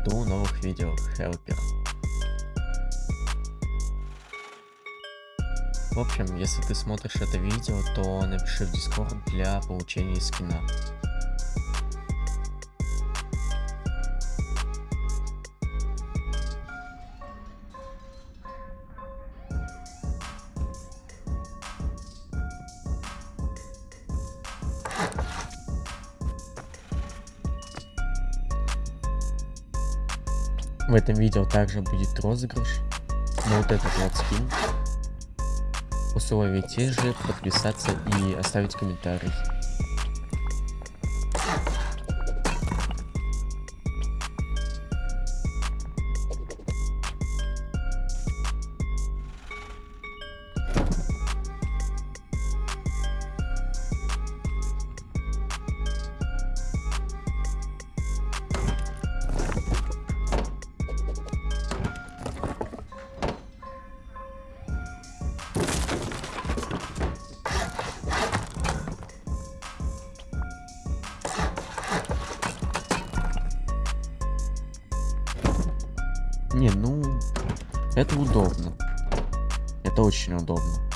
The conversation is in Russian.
жду новых видео Хелпер. В общем, если ты смотришь это видео, то напиши в Discord для получения скина. В этом видео также будет розыгрыш на вот этот вот скин. Условия те же, подписаться и оставить комментарий. Не, ну, это удобно. Это очень удобно.